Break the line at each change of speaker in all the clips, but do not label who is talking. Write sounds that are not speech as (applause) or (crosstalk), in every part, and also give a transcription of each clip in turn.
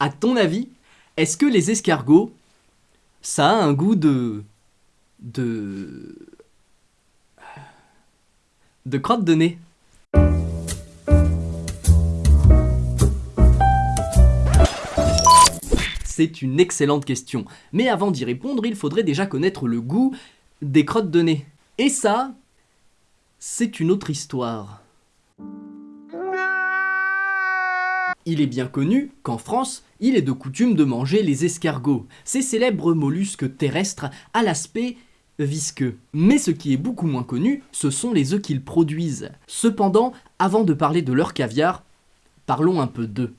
À ton avis, est-ce que les escargots, ça a un goût de... de... de crotte de nez? C'est une excellente question, mais avant d'y répondre, il faudrait déjà connaître le goût des crottes de nez. Et ça, c'est une autre histoire. Il est bien connu qu'en France, il est de coutume de manger les escargots, ces célèbres mollusques terrestres à l'aspect visqueux. Mais ce qui est beaucoup moins connu, ce sont les œufs qu'ils produisent. Cependant, avant de parler de leur caviar, parlons un peu d'eux.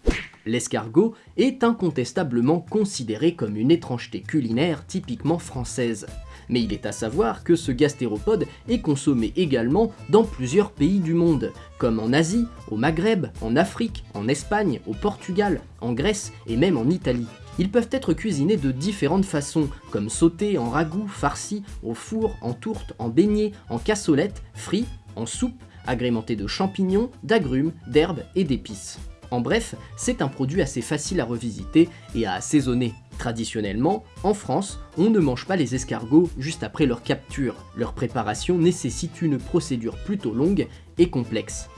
L'escargot est incontestablement considéré comme une étrangeté culinaire typiquement française. Mais il est à savoir que ce gastéropode est consommé également dans plusieurs pays du monde, comme en Asie, au Maghreb, en Afrique, en Espagne, au Portugal, en Grèce et même en Italie. Ils peuvent être cuisinés de différentes façons, comme sautés, en ragoût, farcis, au four, en tourte, en beignet, en cassolette, frits, en soupe, agrémentés de champignons, d'agrumes, d'herbes et d'épices. En bref, c'est un produit assez facile à revisiter et à assaisonner. Traditionnellement, en France, on ne mange pas les escargots juste après leur capture. Leur préparation nécessite une procédure plutôt longue et complexe.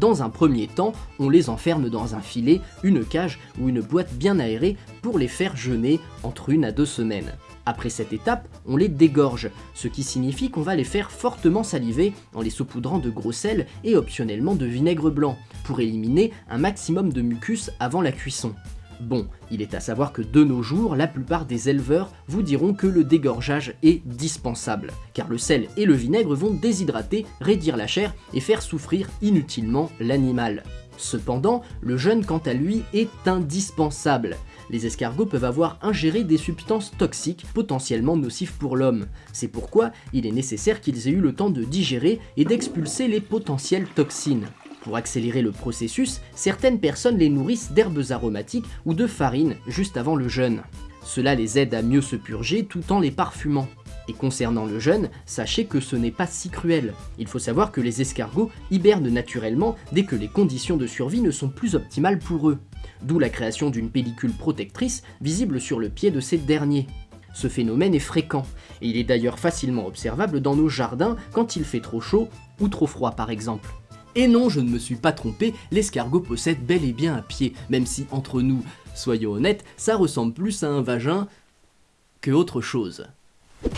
Dans un premier temps, on les enferme dans un filet, une cage ou une boîte bien aérée pour les faire jeûner entre une à deux semaines. Après cette étape, on les dégorge, ce qui signifie qu'on va les faire fortement saliver en les saupoudrant de gros sel et optionnellement de vinaigre blanc, pour éliminer un maximum de mucus avant la cuisson. Bon, il est à savoir que de nos jours, la plupart des éleveurs vous diront que le dégorgeage est dispensable, car le sel et le vinaigre vont déshydrater, raidir la chair et faire souffrir inutilement l'animal. Cependant, le jeûne quant à lui est indispensable. Les escargots peuvent avoir ingéré des substances toxiques potentiellement nocives pour l'homme. C'est pourquoi il est nécessaire qu'ils aient eu le temps de digérer et d'expulser les potentielles toxines. Pour accélérer le processus, certaines personnes les nourrissent d'herbes aromatiques ou de farine juste avant le jeûne. Cela les aide à mieux se purger tout en les parfumant. Et concernant le jeûne, sachez que ce n'est pas si cruel. Il faut savoir que les escargots hibernent naturellement dès que les conditions de survie ne sont plus optimales pour eux. D'où la création d'une pellicule protectrice visible sur le pied de ces derniers. Ce phénomène est fréquent, et il est d'ailleurs facilement observable dans nos jardins quand il fait trop chaud ou trop froid par exemple. Et non, je ne me suis pas trompé, l'escargot possède bel et bien un pied, même si entre nous, soyons honnêtes, ça ressemble plus à un vagin que autre chose.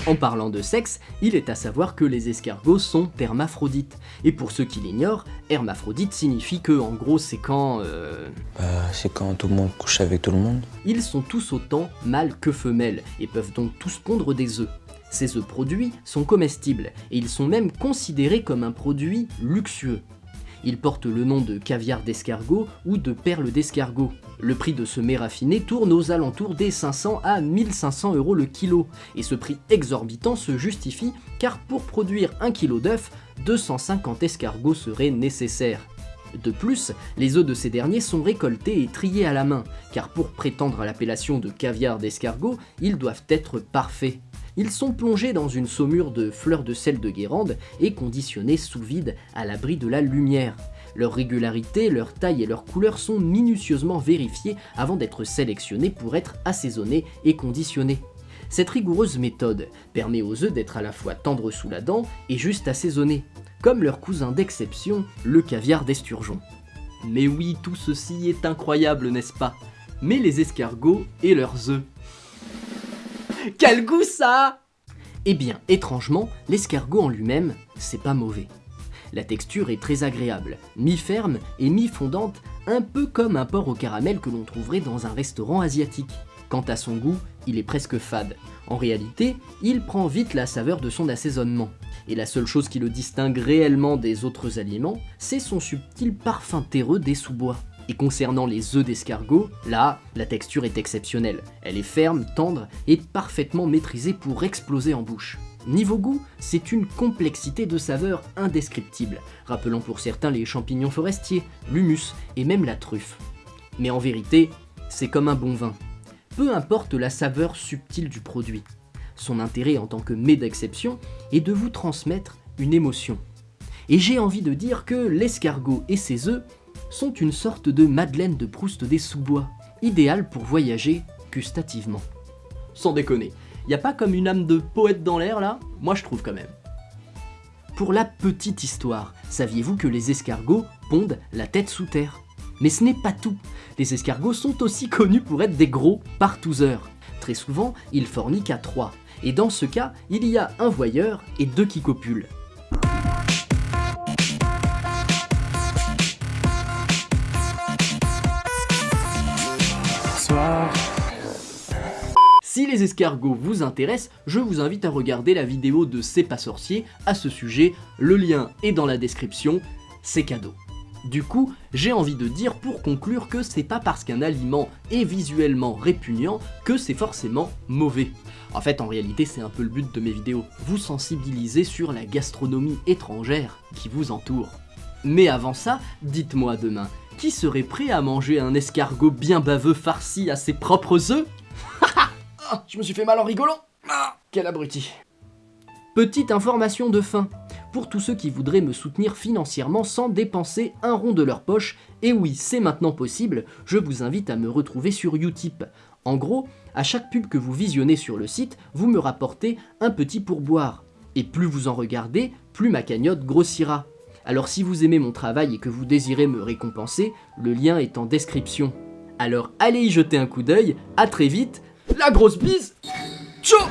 En parlant de sexe, il est à savoir que les escargots sont hermaphrodites. Et pour ceux qui l'ignorent, hermaphrodite signifie que en gros c'est quand... Euh...
Bah, c'est quand tout le monde couche avec tout le monde.
Ils sont tous autant mâles que femelles et peuvent donc tous pondre des œufs. Ces œufs produits sont comestibles et ils sont même considérés comme un produit luxueux. Il porte le nom de caviar d'escargot ou de perle d'escargot. Le prix de ce mets raffiné tourne aux alentours des 500 à 1500 euros le kilo, et ce prix exorbitant se justifie car pour produire un kilo d'œufs, 250 escargots seraient nécessaires. De plus, les œufs de ces derniers sont récoltés et triés à la main, car pour prétendre à l'appellation de caviar d'escargot, ils doivent être parfaits. Ils sont plongés dans une saumure de fleurs de sel de Guérande et conditionnés sous vide à l'abri de la lumière. Leur régularité, leur taille et leur couleur sont minutieusement vérifiées avant d'être sélectionnés pour être assaisonnés et conditionnés. Cette rigoureuse méthode permet aux œufs d'être à la fois tendres sous la dent et juste assaisonnés, comme leur cousin d'exception, le caviar d'esturgeon. Mais oui, tout ceci est incroyable, n'est-ce pas? Mais les escargots et leurs œufs (laughs) quel goût ça Eh bien, étrangement, l'escargot en lui-même, c'est pas mauvais. La texture est très agréable, mi-ferme et mi-fondante, un peu comme un porc au caramel que l'on trouverait dans un restaurant asiatique. Quant à son goût, il est presque fade. En réalité, il prend vite la saveur de son assaisonnement. Et la seule chose qui le distingue réellement des autres aliments, c'est son subtil parfum terreux des sous-bois. Et concernant les œufs d'escargot, là, la texture est exceptionnelle. Elle est ferme, tendre et parfaitement maîtrisée pour exploser en bouche. Niveau goût, c'est une complexité de saveurs indescriptible, rappelant pour certains les champignons forestiers, l'humus et même la truffe. Mais en vérité, c'est comme un bon vin. Peu importe la saveur subtile du produit, son intérêt en tant que mets d'exception est de vous transmettre une émotion. Et j'ai envie de dire que l'escargot et ses œufs sont une sorte de Madeleine de Proust des sous-bois. idéal pour voyager gustativement. Sans déconner, y a pas comme une âme de poète dans l'air là? Moi je trouve quand même. Pour la petite histoire, saviez-vous que les escargots pondent la tête sous terre? Mais ce n'est pas tout. Les escargots sont aussi (laughs) connus pour être des gros partouzeurs. Très souvent, ils forniquent à trois. Et dans ce cas, il y a un voyeur et deux qui copulent. Les escargots vous intéressent, je vous invite à regarder la vidéo de C'est pas sorcier à ce sujet, le lien est dans la description, c'est cadeau. Du coup, j'ai envie de dire pour conclure que c'est pas parce qu'un aliment est visuellement répugnant que c'est forcément mauvais. En fait, en réalité, c'est un peu le but de mes vidéos, vous sensibiliser sur la gastronomie étrangère qui vous entoure. Mais avant ça, dites-moi demain, qui serait prêt à manger un escargot bien baveux farci à ses propres œufs? (laughs) Ah, Je me suis fait mal en rigolant Ah, Quel abruti Petite information de fin, pour tous ceux qui voudraient me soutenir financièrement sans dépenser un rond de leur poche, et oui, c'est maintenant possible, je vous invite à me retrouver sur Utip. En gros, à chaque pub que vous visionnez sur le site, vous me rapportez un petit pourboire. Et plus vous en regardez, plus ma cagnotte grossira. Alors si vous aimez mon travail et que vous désirez me récompenser, le lien est en description. Alors allez y jeter un coup d'œil, à très vite, la grosse bise, ciao